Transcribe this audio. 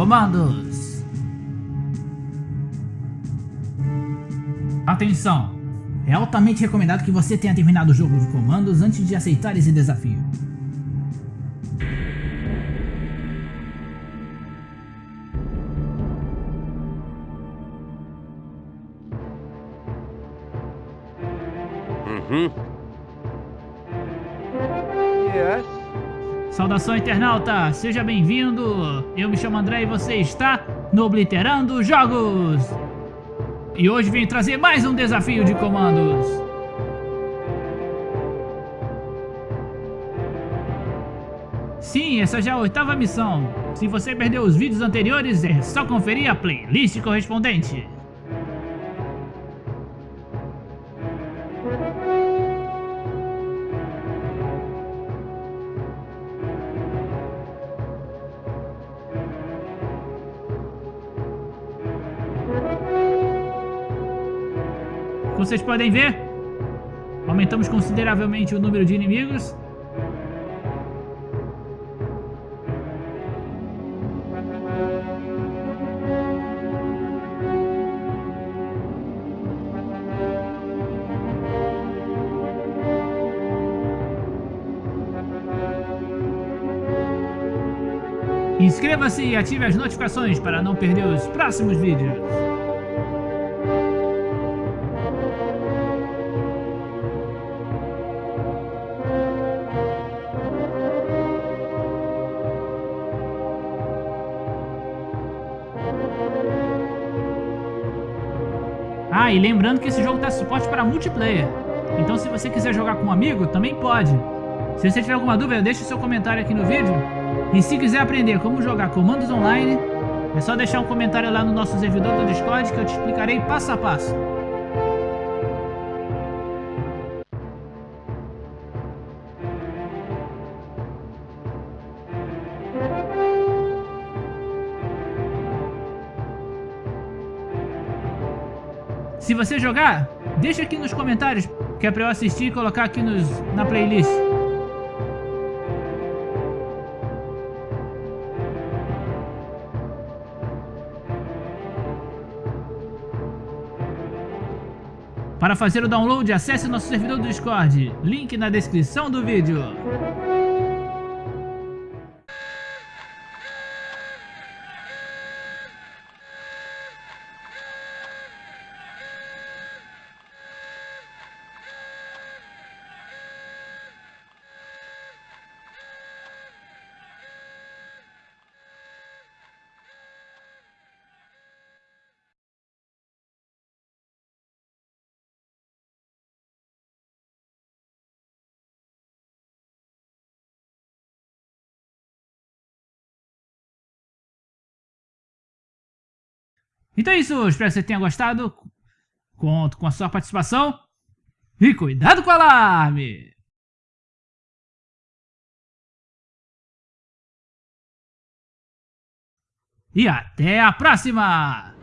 comandos. Atenção! É altamente recomendado que você tenha terminado o jogo de comandos antes de aceitar esse desafio. Uhum. Yes. Saudação internauta, seja bem-vindo! Eu me chamo André e você está no Obliterando Jogos! E hoje vim trazer mais um desafio de comandos! Sim, essa já é a oitava missão. Se você perdeu os vídeos anteriores, é só conferir a playlist correspondente. Vocês podem ver, aumentamos consideravelmente o número de inimigos. Inscreva-se e ative as notificações para não perder os próximos vídeos. Ah, e lembrando que esse jogo dá suporte para multiplayer. Então se você quiser jogar com um amigo, também pode. Se você tiver alguma dúvida, deixe seu comentário aqui no vídeo. E se quiser aprender como jogar comandos online, é só deixar um comentário lá no nosso servidor do Discord que eu te explicarei passo a passo. Se você jogar, deixa aqui nos comentários, que é pra eu assistir e colocar aqui nos, na playlist. Para fazer o download, acesse nosso servidor do Discord, link na descrição do vídeo. Então é isso, espero que você tenha gostado. Conto com a sua participação. E cuidado com o alarme! E até a próxima!